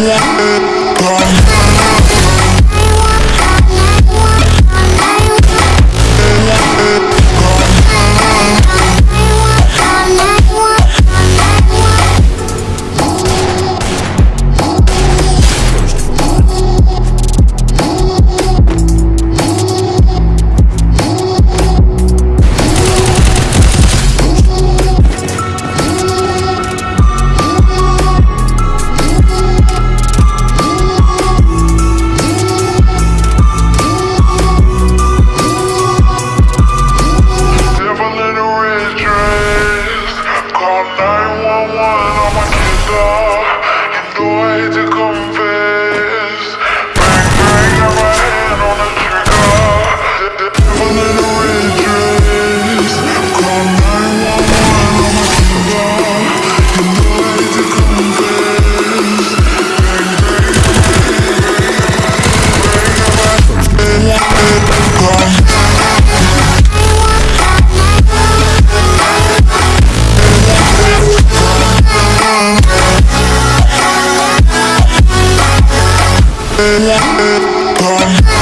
Yeah. love, you know I had to go. Come